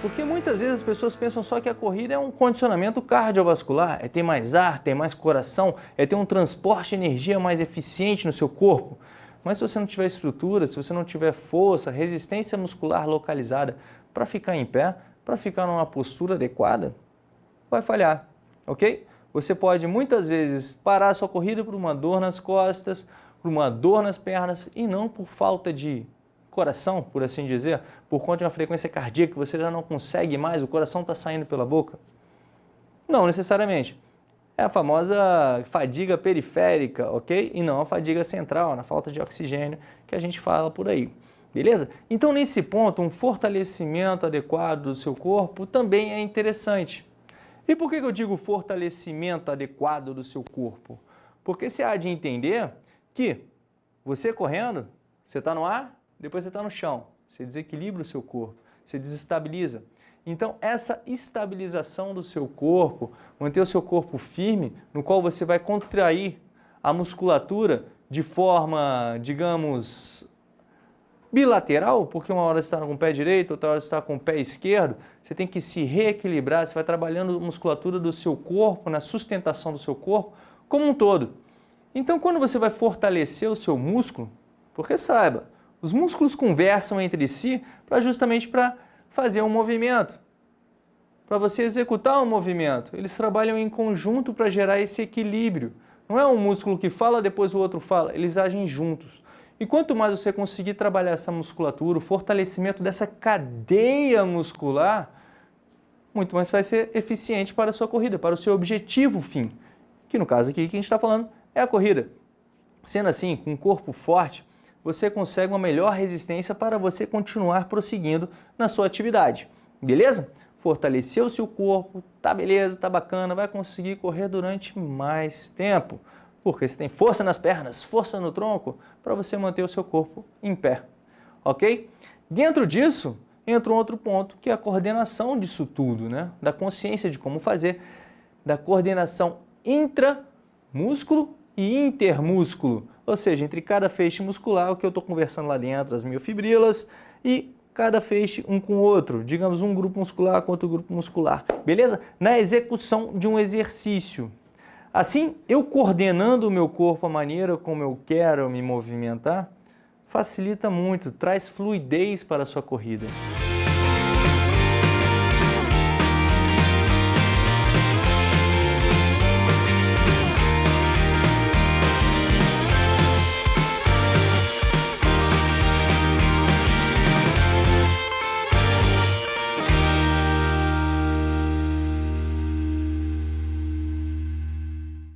Porque muitas vezes as pessoas pensam só que a corrida é um condicionamento cardiovascular, é ter mais ar, ter mais coração, é ter um transporte de energia mais eficiente no seu corpo. Mas se você não tiver estrutura, se você não tiver força, resistência muscular localizada para ficar em pé, para ficar numa postura adequada, vai falhar, ok? Você pode muitas vezes parar sua corrida por uma dor nas costas, por uma dor nas pernas e não por falta de coração, por assim dizer, por conta de uma frequência cardíaca que você já não consegue mais, o coração está saindo pela boca? Não necessariamente. É a famosa fadiga periférica, ok? E não a fadiga central, na falta de oxigênio que a gente fala por aí. Beleza? Então, nesse ponto, um fortalecimento adequado do seu corpo também é interessante. E por que eu digo fortalecimento adequado do seu corpo? Porque você há de entender que você correndo, você está no ar, depois você está no chão, você desequilibra o seu corpo, você desestabiliza. Então, essa estabilização do seu corpo, manter o seu corpo firme, no qual você vai contrair a musculatura de forma, digamos, bilateral, porque uma hora você está com o pé direito, outra hora você está com o pé esquerdo, você tem que se reequilibrar, você vai trabalhando a musculatura do seu corpo, na sustentação do seu corpo, como um todo. Então, quando você vai fortalecer o seu músculo, porque saiba, os músculos conversam entre si para justamente para fazer um movimento, para você executar um movimento. Eles trabalham em conjunto para gerar esse equilíbrio. Não é um músculo que fala, depois o outro fala, eles agem juntos. E quanto mais você conseguir trabalhar essa musculatura, o fortalecimento dessa cadeia muscular, muito mais vai ser eficiente para a sua corrida, para o seu objetivo fim, que no caso aqui que a gente está falando é a corrida. Sendo assim, com um corpo forte, você consegue uma melhor resistência para você continuar prosseguindo na sua atividade. Beleza? Fortaleceu o seu corpo, tá beleza, tá bacana, vai conseguir correr durante mais tempo. Porque você tem força nas pernas, força no tronco, para você manter o seu corpo em pé. Ok? Dentro disso, entra um outro ponto, que é a coordenação disso tudo, né? Da consciência de como fazer, da coordenação intramúsculo e intermúsculo, ou seja, entre cada feixe muscular, o que eu estou conversando lá dentro, as miofibrilas, e cada feixe um com o outro, digamos um grupo muscular com outro grupo muscular, beleza? Na execução de um exercício. Assim, eu coordenando o meu corpo, a maneira como eu quero me movimentar, facilita muito, traz fluidez para a sua corrida.